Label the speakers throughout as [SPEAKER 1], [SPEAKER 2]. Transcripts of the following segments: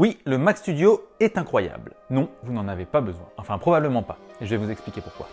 [SPEAKER 1] Oui, le Mac Studio est incroyable. Non, vous n'en avez pas besoin. Enfin, probablement pas. Et je vais vous expliquer pourquoi.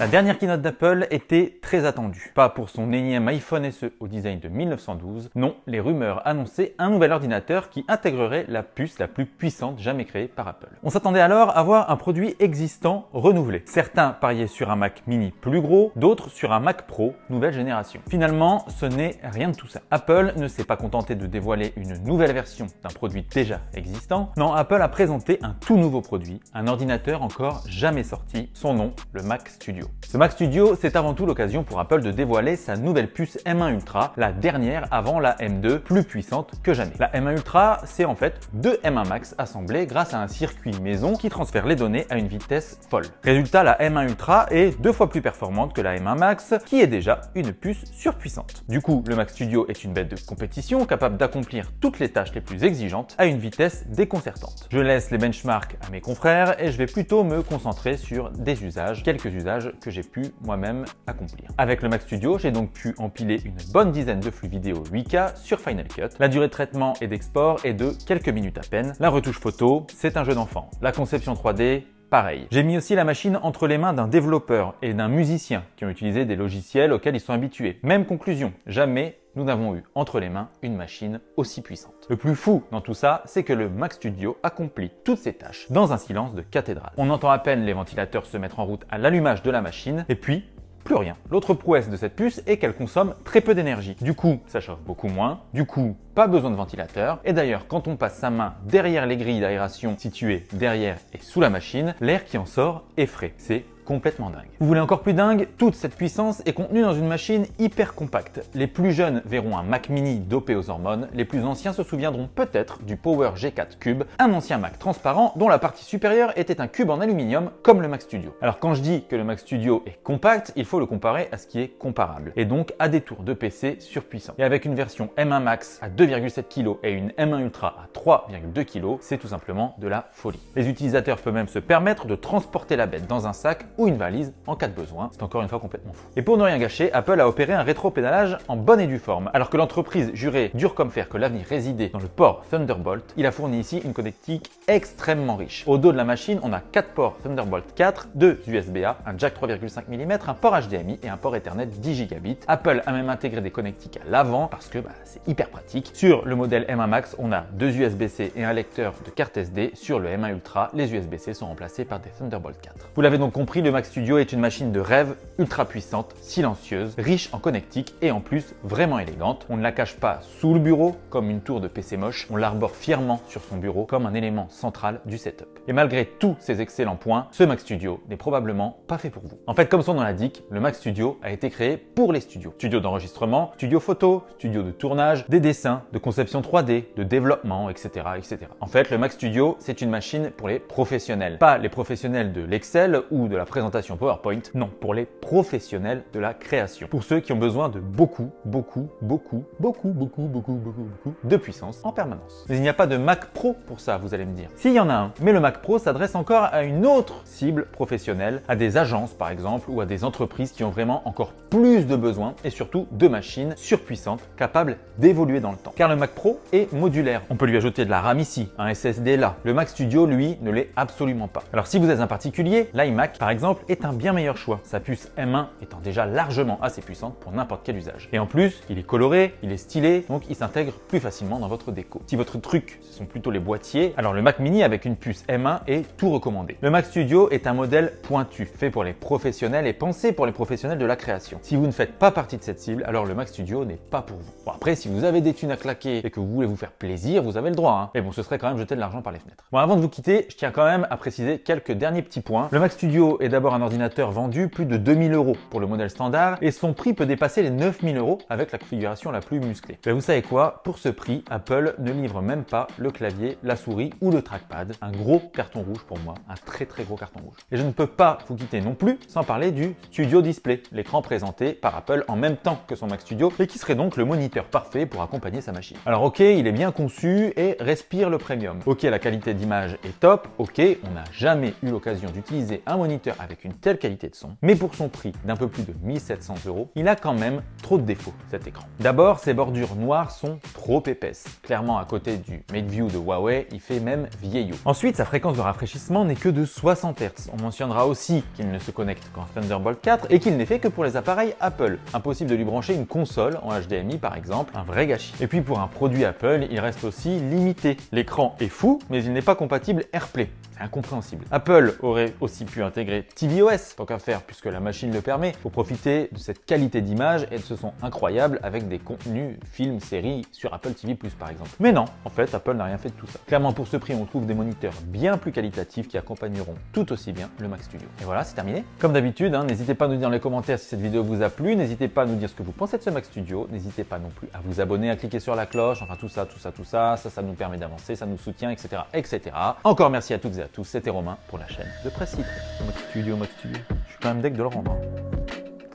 [SPEAKER 1] La dernière keynote d'Apple était très attendue. Pas pour son énième iPhone SE au design de 1912, non, les rumeurs annonçaient un nouvel ordinateur qui intégrerait la puce la plus puissante jamais créée par Apple. On s'attendait alors à voir un produit existant renouvelé. Certains pariaient sur un Mac mini plus gros, d'autres sur un Mac Pro nouvelle génération. Finalement, ce n'est rien de tout ça. Apple ne s'est pas contenté de dévoiler une nouvelle version d'un produit déjà existant. Non, Apple a présenté un tout nouveau produit, un ordinateur encore jamais sorti, son nom, le Mac Studio. Ce Mac Studio, c'est avant tout l'occasion pour Apple de dévoiler sa nouvelle puce M1 Ultra, la dernière avant la M2, plus puissante que jamais. La M1 Ultra, c'est en fait deux M1 Max assemblés grâce à un circuit maison qui transfère les données à une vitesse folle. Résultat, la M1 Ultra est deux fois plus performante que la M1 Max, qui est déjà une puce surpuissante. Du coup, le Mac Studio est une bête de compétition capable d'accomplir toutes les tâches les plus exigeantes à une vitesse déconcertante. Je laisse les benchmarks à mes confrères et je vais plutôt me concentrer sur des usages, quelques usages que j'ai pu moi-même accomplir. Avec le Mac Studio, j'ai donc pu empiler une bonne dizaine de flux vidéo 8K sur Final Cut. La durée de traitement et d'export est de quelques minutes à peine. La retouche photo, c'est un jeu d'enfant. La conception 3D, pareil. J'ai mis aussi la machine entre les mains d'un développeur et d'un musicien qui ont utilisé des logiciels auxquels ils sont habitués. Même conclusion, jamais nous n'avons eu entre les mains une machine aussi puissante. Le plus fou dans tout ça, c'est que le Mac Studio accomplit toutes ses tâches dans un silence de cathédrale. On entend à peine les ventilateurs se mettre en route à l'allumage de la machine, et puis plus rien. L'autre prouesse de cette puce est qu'elle consomme très peu d'énergie. Du coup, ça chauffe beaucoup moins. Du coup, pas besoin de ventilateur. Et d'ailleurs, quand on passe sa main derrière les grilles d'aération situées derrière et sous la machine, l'air qui en sort est frais. C'est complètement dingue. Vous voulez encore plus dingue? Toute cette puissance est contenue dans une machine hyper compacte. Les plus jeunes verront un Mac mini dopé aux hormones, les plus anciens se souviendront peut-être du Power G4 Cube, un ancien Mac transparent dont la partie supérieure était un cube en aluminium comme le Mac Studio. Alors quand je dis que le Mac Studio est compact, il faut le comparer à ce qui est comparable, et donc à des tours de PC surpuissants. Et avec une version M1 Max à 2,7 kg et une M1 Ultra à 3,2 kg, c'est tout simplement de la folie. Les utilisateurs peuvent même se permettre de transporter la bête dans un sac ou une valise en cas de besoin. C'est encore une fois complètement fou. Et pour ne rien gâcher, Apple a opéré un rétro-pédalage en bonne et due forme. Alors que l'entreprise jurait dur comme fer que l'avenir résidait dans le port Thunderbolt, il a fourni ici une connectique extrêmement riche. Au dos de la machine, on a 4 ports Thunderbolt 4, 2 USB-A, un jack 3,5 mm, un port HDMI et un port Ethernet 10 gigabits. Apple a même intégré des connectiques à l'avant parce que bah, c'est hyper pratique. Sur le modèle M1 Max, on a deux USB-C et un lecteur de carte SD. Sur le M1 Ultra, les USB-C sont remplacés par des Thunderbolt 4. Vous l'avez donc compris, le Mac Studio est une machine de rêve ultra puissante, silencieuse, riche en connectique et en plus vraiment élégante. On ne la cache pas sous le bureau comme une tour de PC moche, on l'arbore fièrement sur son bureau comme un élément central du setup. Et malgré tous ces excellents points, ce Mac Studio n'est probablement pas fait pour vous. En fait, comme son nom l'indique, le Mac Studio a été créé pour les studios. Studio d'enregistrement, studio photo, studio de tournage, des dessins, de conception 3D, de développement, etc. etc. En fait, le Mac Studio, c'est une machine pour les professionnels. Pas les professionnels de l'Excel ou de la présentation PowerPoint, non, pour les professionnels de la création. Pour ceux qui ont besoin de beaucoup, beaucoup, beaucoup, beaucoup, beaucoup, beaucoup, beaucoup, beaucoup de puissance en permanence. Mais il n'y a pas de Mac Pro pour ça, vous allez me dire. S'il y en a un, mais le Mac Pro s'adresse encore à une autre cible professionnelle, à des agences par exemple, ou à des entreprises qui ont vraiment encore plus de besoins et surtout de machines surpuissantes capables d'évoluer dans le temps. Car le Mac Pro est modulaire. On peut lui ajouter de la RAM ici, un SSD là. Le Mac Studio, lui, ne l'est absolument pas. Alors si vous êtes un particulier, l'iMac par exemple est un bien meilleur choix, sa puce M1 étant déjà largement assez puissante pour n'importe quel usage. Et en plus, il est coloré, il est stylé, donc il s'intègre plus facilement dans votre déco. Si votre truc, ce sont plutôt les boîtiers, alors le Mac Mini avec une puce M1 est tout recommandé. Le Mac Studio est un modèle pointu, fait pour les professionnels et pensé pour les professionnels de la création. Si vous ne faites pas partie de cette cible, alors le Mac Studio n'est pas pour vous. Bon après, si vous avez des thunes à claquer et que vous voulez vous faire plaisir, vous avez le droit. Hein. Mais bon, ce serait quand même jeter de l'argent par les fenêtres. Bon, avant de vous quitter, je tiens quand même à préciser quelques derniers petits points. Le Mac Studio est d'abord un ordinateur vendu plus de 2000 8000 euros pour le modèle standard et son prix peut dépasser les 9000 euros avec la configuration la plus musclée. Mais vous savez quoi? Pour ce prix, Apple ne livre même pas le clavier, la souris ou le trackpad. Un gros carton rouge pour moi, un très très gros carton rouge. Et je ne peux pas vous quitter non plus sans parler du Studio Display, l'écran présenté par Apple en même temps que son Mac Studio et qui serait donc le moniteur parfait pour accompagner sa machine. Alors ok, il est bien conçu et respire le premium. Ok, la qualité d'image est top. Ok, on n'a jamais eu l'occasion d'utiliser un moniteur avec une telle qualité de son. Mais pour son prix d'un peu plus de 1700 euros, il a quand même trop de défauts cet écran. D'abord, ses bordures noires sont trop épaisses. Clairement, à côté du Mate View de Huawei, il fait même vieillot. Ensuite, sa fréquence de rafraîchissement n'est que de 60 Hz. On mentionnera aussi qu'il ne se connecte qu'en Thunderbolt 4 et qu'il n'est fait que pour les appareils Apple. Impossible de lui brancher une console en HDMI par exemple, un vrai gâchis. Et puis pour un produit Apple, il reste aussi limité. L'écran est fou, mais il n'est pas compatible AirPlay. C'est incompréhensible. Apple aurait aussi pu intégrer tvOS, tant qu'à faire, puisque la machine le permet, pour profiter de cette qualité d'image et de ce son incroyable avec des contenus, films, séries sur Apple TV+, par exemple. Mais non, en fait, Apple n'a rien fait de tout ça. Clairement, pour ce prix, on trouve des moniteurs bien plus qualitatifs qui accompagneront tout aussi bien le Mac Studio. Et voilà, c'est terminé. Comme d'habitude, hein, n'hésitez pas à nous dire dans les commentaires si cette vidéo vous a plu, n'hésitez pas à nous dire ce que vous pensez de ce Mac Studio, n'hésitez pas non plus à vous abonner, à cliquer sur la cloche, enfin tout ça, tout ça, tout ça, ça, ça nous permet d'avancer, ça nous soutient, etc., etc. Encore merci à toutes et à tous, c'était Romain pour la chaîne de Presse Mac Studio, Mac Studio, je suis quand même deck de le rendre, hein.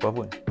[SPEAKER 1] faut.